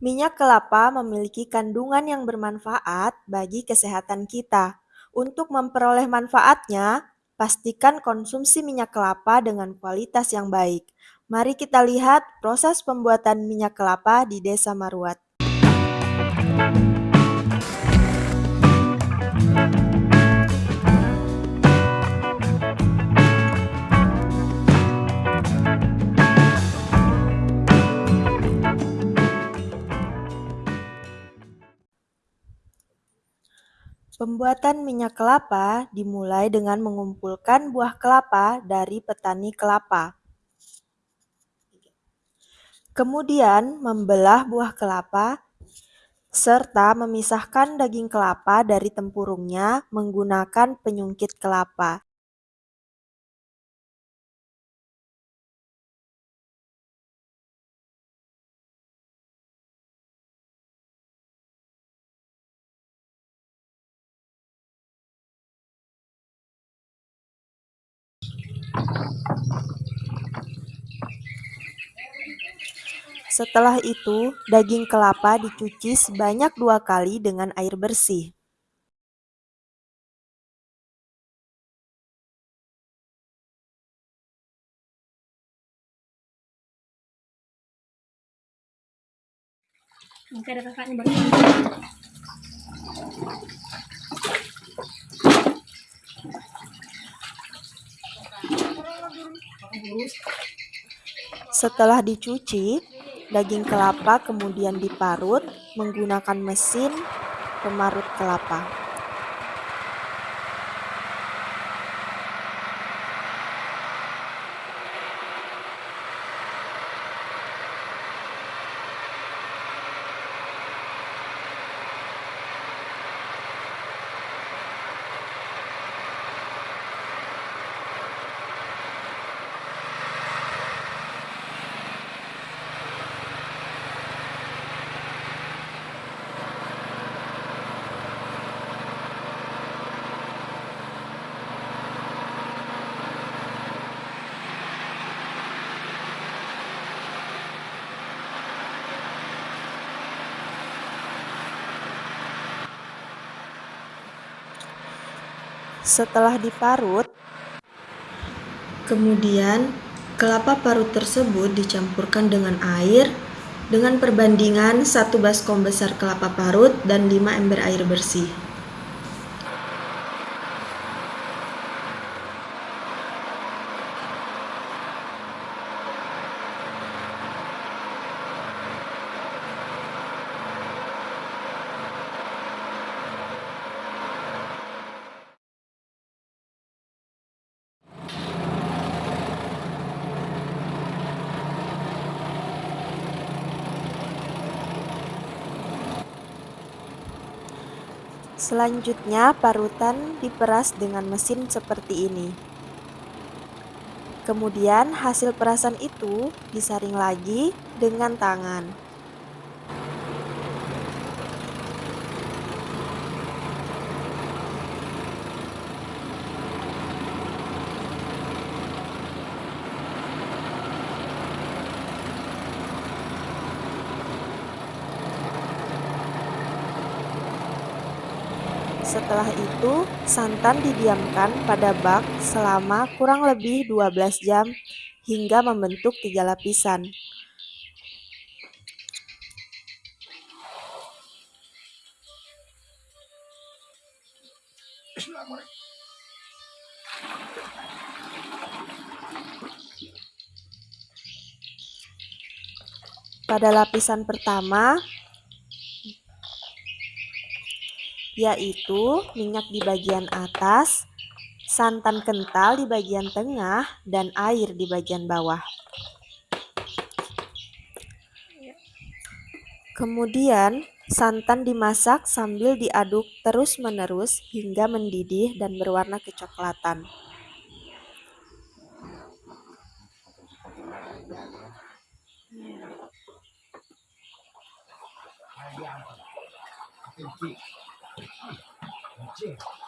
Minyak kelapa memiliki kandungan yang bermanfaat bagi kesehatan kita. Untuk memperoleh manfaatnya, pastikan konsumsi minyak kelapa dengan kualitas yang baik. Mari kita lihat proses pembuatan minyak kelapa di Desa Maruat. Pembuatan minyak kelapa dimulai dengan mengumpulkan buah kelapa dari petani kelapa. Kemudian membelah buah kelapa serta memisahkan daging kelapa dari tempurungnya menggunakan penyungkit kelapa. Setelah itu, daging kelapa dicuci sebanyak dua kali dengan air bersih. ada kakaknya baru Setelah dicuci, daging kelapa kemudian diparut menggunakan mesin pemarut kelapa. Setelah diparut, kemudian kelapa parut tersebut dicampurkan dengan air dengan perbandingan 1 baskom besar kelapa parut dan 5 ember air bersih. Selanjutnya, parutan diperas dengan mesin seperti ini. Kemudian, hasil perasan itu disaring lagi dengan tangan. Setelah itu, santan didiamkan pada bak selama kurang lebih 12 jam hingga membentuk tiga lapisan. Pada lapisan pertama, yaitu minyak di bagian atas, santan kental di bagian tengah, dan air di bagian bawah. Kemudian, santan dimasak sambil diaduk terus-menerus hingga mendidih dan berwarna kecoklatan. Thank you. 镜头。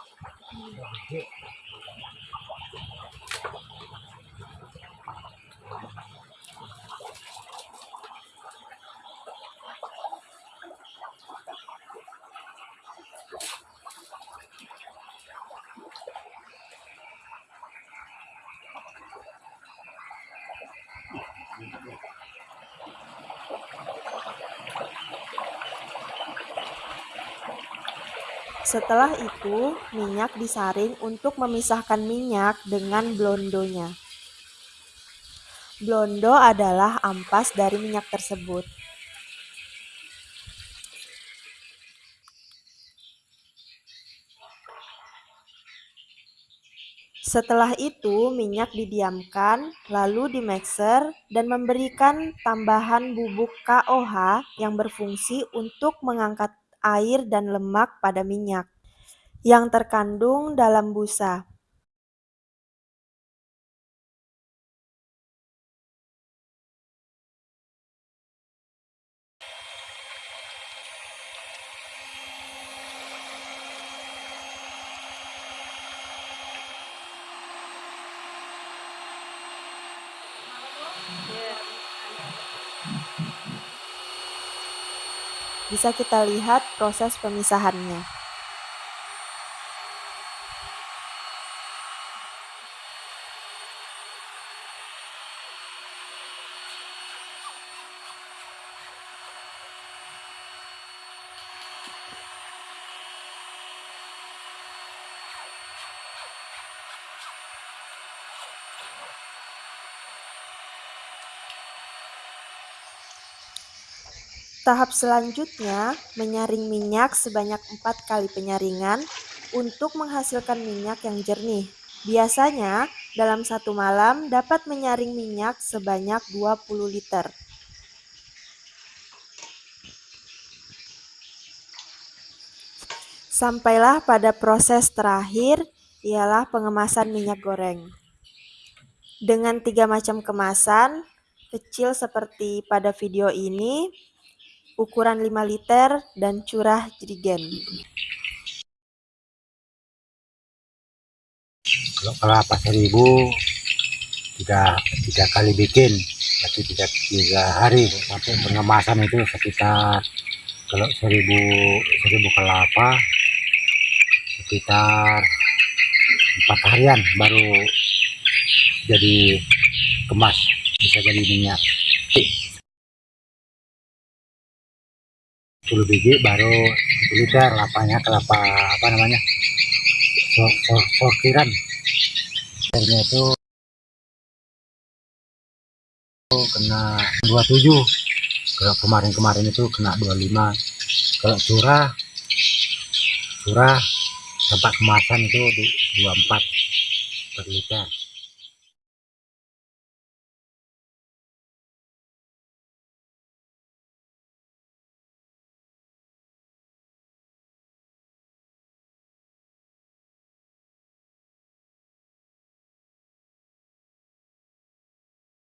Setelah itu, minyak disaring untuk memisahkan minyak dengan blondonya. Blondo adalah ampas dari minyak tersebut. Setelah itu, minyak didiamkan, lalu dimixer dan memberikan tambahan bubuk KOH yang berfungsi untuk mengangkat air dan lemak pada minyak yang terkandung dalam busa. Bisa kita lihat proses pemisahannya. Tahap selanjutnya, menyaring minyak sebanyak empat kali penyaringan untuk menghasilkan minyak yang jernih. Biasanya, dalam satu malam dapat menyaring minyak sebanyak 20 liter. Sampailah pada proses terakhir, ialah pengemasan minyak goreng. Dengan tiga macam kemasan, kecil seperti pada video ini, ukuran 5 liter, dan curah jerigen. Kalau kelapa seribu tiga, tiga kali bikin, berarti tiga, tiga hari sampai pengemasan itu sekitar kalau seribu seribu kelapa sekitar empat harian baru jadi kemas bisa jadi minyak 10 biji baru 1 liter lapanya kelapa apa namanya sortiran airnya itu kena 27 kalau kemarin-kemarin itu kena 25 kalau curah curah tempat kemasan itu 24 per liter